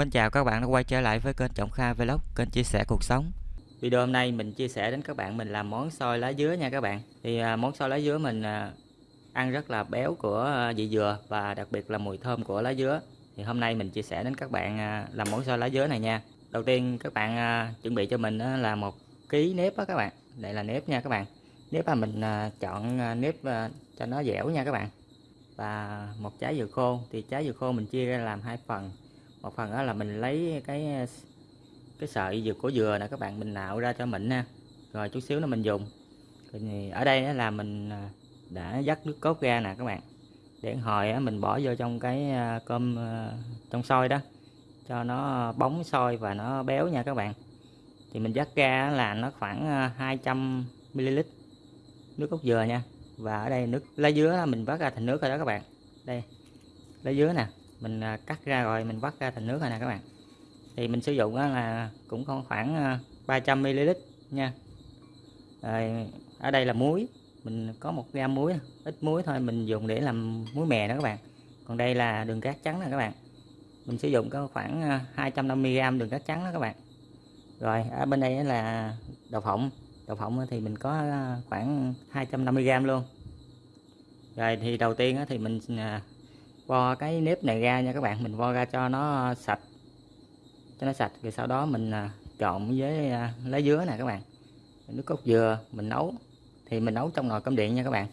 Mến chào các bạn đã quay trở lại với kênh Trọng Kha Vlog, kênh chia sẻ cuộc sống. Video hôm nay mình chia sẻ đến các bạn mình làm món xôi lá dứa nha các bạn. Thì à, món xôi lá dứa mình à, ăn rất là béo của à, vị dừa và đặc biệt là mùi thơm của lá dứa. Thì hôm nay mình chia sẻ đến các bạn làm món xôi lá dứa này nha. Đầu tiên các bạn chuẩn bị cho mình là một ký nếp đó các bạn. Đây là nếp nha các bạn. Nếp là mình chọn nếp cho nó dẻo nha các bạn. Và một trái dừa khô thì trái dừa khô mình chia ra làm hai phần một phần đó là mình lấy cái cái sợi dừa của dừa nè, các bạn mình nạo ra cho mịn nha. Rồi chút xíu nữa mình dùng. Thì ở đây là mình à, đã dắt nước cốt ra nè các bạn. Để hồi mình bỏ vô trong cái à, cơm à, trong sôi đó. Cho nó bóng sôi và nó béo nha các bạn. Thì mình dắt ra là nó khoảng 200 ml nước cốt dừa nha. Và ở đây nước, lá dứa mình vắt ra thành nước rồi đó các bạn. Đây, lá dứa nè mình à, cắt ra rồi mình vắt ra thành nước rồi nè các bạn. Thì mình sử dụng là cũng còn khoảng à, 300 ml nha. Rồi, ở đây là muối. Mình có một gam muối ít muối thôi mình dùng để làm muối mè đó các bạn. Còn đây là đường cát trắng nè các bạn. Mình sử dụng có khoảng à, 250g đường cát trắng đó các bạn. Rồi ở bên đây là đậu phộng. Đậu phộng thì mình có khoảng 250g luôn. Rồi thì đầu tiên thì mình vo cái nếp này ra nha các bạn, mình vo ra cho nó sạch. Cho nó sạch, rồi sau đó mình à, trộn với à, lá dứa nè các bạn. Nước cốt dừa mình nấu, thì mình nấu trong nồi cơm điện nha các bạn.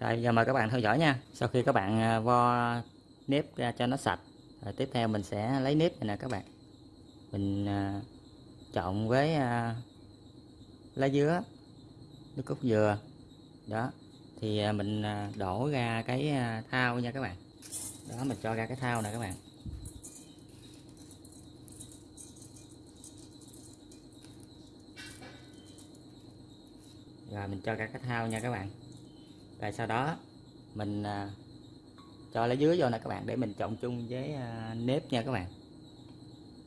Rồi, giờ mời các bạn theo dõi nha. Sau khi các bạn à, vo nếp ra cho nó sạch, rồi tiếp theo mình sẽ lấy nếp này nè các bạn. Mình trộn với lá dứa, nước cốt dừa. Đó, thì mình đổ ra cái thao nha các bạn đó mình cho ra cái thao này các bạn. Rồi mình cho ra cái thao nha các bạn. Rồi sau đó mình à, cho lá dứa vô nè các bạn để mình trộn chung với à, nếp nha các bạn.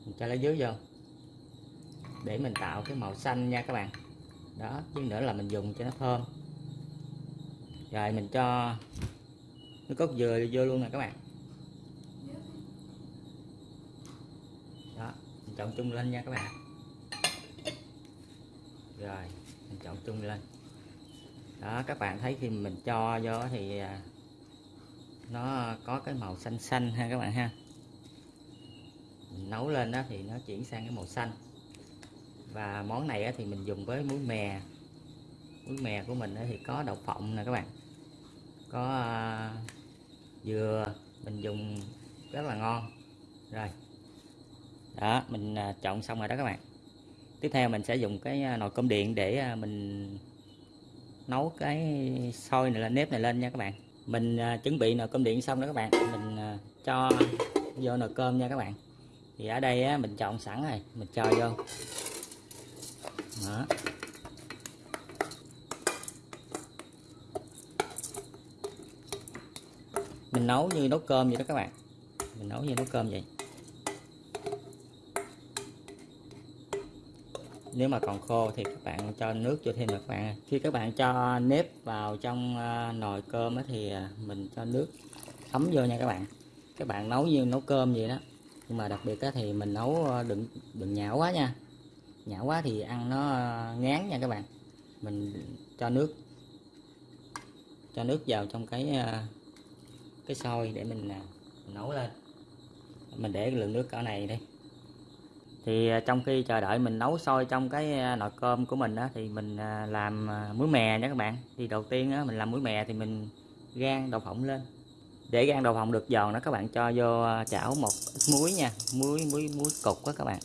Mình cho lá dứa vô để mình tạo cái màu xanh nha các bạn. Đó chứ nữa là mình dùng cho nó thơm. Rồi mình cho nước cốt dừa vô luôn nè các bạn đó mình chọn chung lên nha các bạn. Rồi, mình chọn chung lên. Đó, các bạn thấy khi mình cho vô thì à, nó có cái màu xanh xanh ha các bạn ha. Mình nấu lên đó thì nó chuyển sang cái màu xanh. Và món này thì mình dùng với muối mè. Muối mè của mình thì có đậu phộng nè các bạn. Có à, dừa, mình dùng rất là ngon. Rồi đó, mình à, chọn xong rồi đó các bạn. Tiếp theo mình sẽ dùng cái à, nồi cơm điện để à, mình nấu cái sôi này lên, nếp này lên nha các bạn. Mình chuẩn bị nồi cơm điện xong đó các bạn. Mình cho vô nồi cơm nha các bạn. Thì ở đây mình chọn sẵn rồi, mình cho vô. Đó. Mình nấu như nấu cơm vậy đó các bạn. Mình nấu như nấu cơm vậy. Nếu mà còn khô thì các bạn cho nước cho thêm được các bạn. Khi các bạn cho nếp vào trong à, nồi cơm thì à, mình cho nước thấm vô nha các bạn. Các bạn nấu như nấu cơm vậy đó. Nhưng mà đặc biệt thì mình nấu à, đừng đừng nhão quá nha. Nhão quá thì ăn nó ngán nha các bạn. Mình cho nước cho nước vào trong cái cái sôi để mình, mình nấu lên. Mình để lượng nước cỡ này đi thì à, trong khi chờ đợi mình nấu sôi trong cái à, nồi cơm của mình á, thì mình à, làm muối mè nha các bạn. Thì đầu tiên á, mình làm muối mè thì mình gan đậu phộng lên. Để gan đậu phộng được giòn đó các bạn cho vô chảo một ít muối nha. Muối muối muối cục đó các bạn.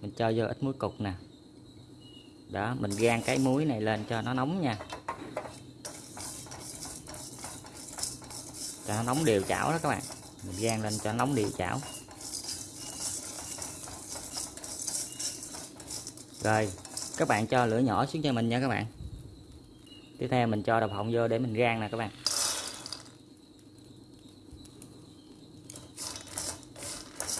Mình cho vô ít muối cục nè. Đó mình gan cái muối này lên cho nó nóng nha. Cho nó nóng đều chảo đó các bạn. Mình gan lên cho nó nóng đều chảo. Rồi, các bạn cho lửa nhỏ xuống cho mình nha các bạn. Tiếp theo mình cho đậu phộng vô để mình rang nè các bạn.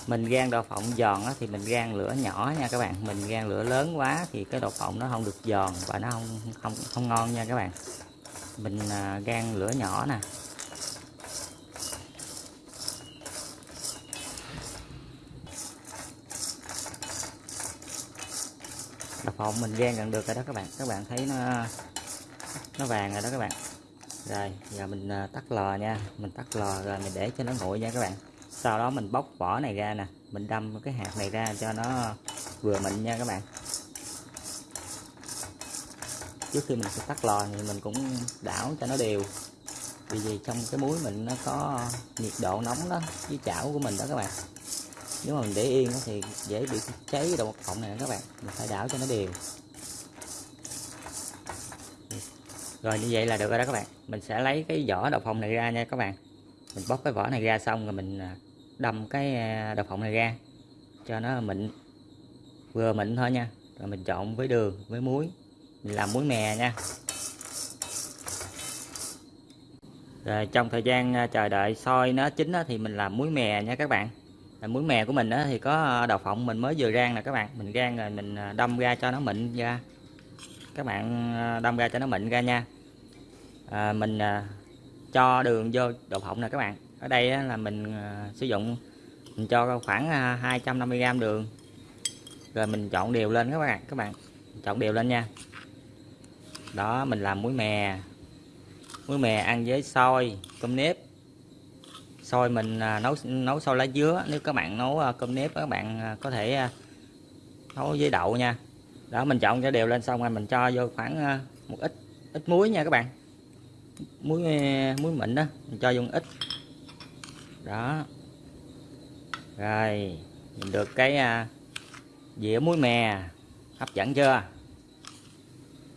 Mình rang đậu phộng giòn thì mình rang lửa nhỏ nha các bạn. Mình rang lửa lớn quá thì cái đậu phộng nó không được giòn và nó không không không ngon nha các bạn. Mình à, rang lửa nhỏ nè. Đập phòng mình rang gần được rồi đó các bạn. Các bạn thấy nó nó vàng rồi đó các bạn. Rồi, giờ mình à, tắt lò nha. Mình tắt lò rồi mình để cho nó nguội nha các bạn. Sau đó mình bóc vỏ này ra nè. Mình đâm cái hạt này ra cho nó vừa mịn nha các bạn. Trước khi mình sẽ tắt lò thì mình cũng đảo cho nó đều. Vì vì trong cái muối mình nó có nhiệt độ nóng đó, với chảo của mình đó các bạn nếu mà mình để yên thì dễ bị cháy cái đầu phộng này các bạn. Mình phải đảo cho nó đều. Rồi, như vậy là được rồi đó các bạn. Mình sẽ lấy cái vỏ đậu phộng này ra nha các bạn. Mình bóc cái vỏ này ra xong rồi mình à, đâm cái à, đậu phộng này ra cho nó mịn. Vừa mịn thôi nha. Rồi mình trộn với đường, với muối. Mình làm muối mè nha. Rồi, trong thời gian à, chờ đợi soi nó chín thì mình làm muối mè nha các bạn muối mè của mình thì có ờ, đậu phộng mình mới vừa rang nè các bạn. Mình rang rồi mình ờ, đâm ra cho nó mịn ra. Các bạn ờ, đâm ra cho nó mịn ra nha. À, mình cho đường vô đậu phộng nè các bạn. Ở đây á, là mình sử dụng mình cho khoảng 250g đường. Rồi mình chọn đều lên các bạn các bạn chọn đều lên nha. Đó mình làm muối mè. Muối mè ăn với xôi cơm nếp xôi mình à, nấu nấu xôi lá dứa. Nếu các bạn nấu à, cơm nếp các bạn à, có thể nấu với đậu nha. Đó, mình chọn cho đều lên xong rồi mình cho vô khoảng một ít ít muối nha các bạn. Muối muối mịn đó mình cho vô ít. Đó. Rồi mình được cái dĩa muối mè, hấp dẫn chưa?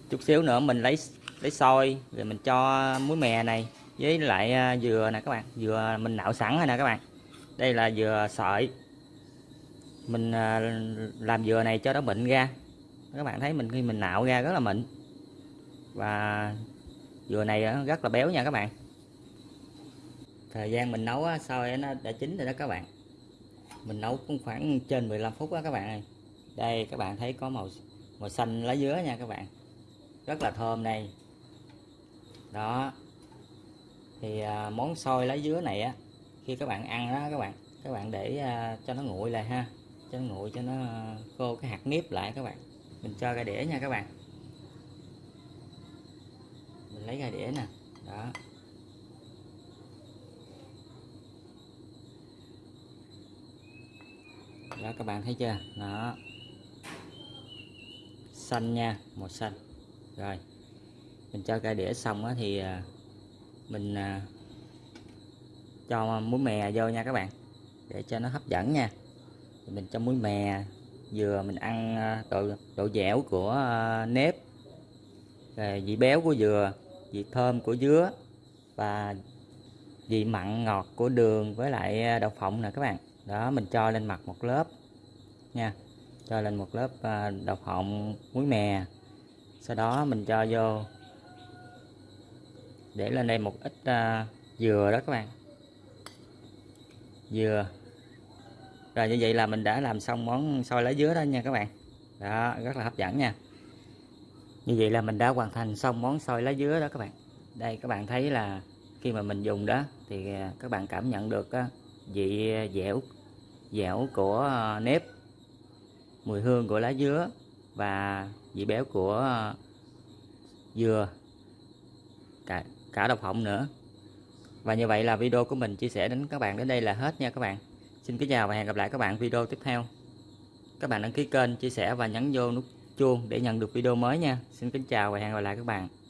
Chút xíu nữa mình lấy lấy xôi, rồi mình cho muối mè này với lại à, dừa nè các bạn, dừa mình nạo sẵn rồi nè các bạn. Đây là dừa sợi. Mình à, làm dừa này cho nó mịn ra. Các bạn thấy mình, khi mình nạo ra rất là mịn. Và dừa này rất là béo nha các bạn. Thời gian mình nấu sau nó đã chín rồi đó các bạn. Mình nấu cũng khoảng trên 15 phút đó các bạn ơi. Đây, các bạn thấy có màu màu xanh lá dứa nha các bạn. Rất là thơm đây. Đó thì à, món xôi lá dứa này á khi các bạn ăn đó các bạn các bạn để à, cho nó nguội lại ha. Cho nó nguội cho nó à, khô cái hạt nếp lại các bạn. Mình cho ra đĩa nha các bạn. Mình lấy ra đĩa nè đó. Đó các bạn thấy chưa? Đó. Xanh nha màu xanh. Rồi. Mình cho cái đĩa xong á thì à, mình à, cho muối mè vô nha các bạn, để cho nó hấp dẫn nha. Mình cho muối mè vừa mình ăn à, độ độ dẻo của à, nếp, rồi vị béo của dừa, vị thơm của dứa và vị mặn ngọt của đường với lại đậu phộng nè các bạn. Đó, mình cho lên mặt một lớp nha, cho lên một lớp đậu phộng, muối mè. Sau đó mình cho vô để lên đây một ít uh, dừa đó các bạn. Dừa. Rồi như vậy là mình đã làm xong món xôi lá dứa đó nha các bạn. Đó rất là hấp dẫn nha. Như vậy là mình đã hoàn thành xong món xôi lá dứa đó các bạn. Đây các bạn thấy là khi mà mình dùng đó thì à, các bạn cảm nhận được à, vị dẻo dẻo của nếp mùi hương của lá dứa và vị béo của dừa. Cả, cả độc họng nữa. Và như vậy là video của mình chia sẻ đến các bạn đến đây là hết nha các bạn. Xin kính chào và hẹn gặp lại các bạn video tiếp theo. Các bạn đăng ký kênh, chia sẻ và nhấn vô nút chuông để nhận được video mới nha. Xin kính chào và hẹn gặp lại các bạn.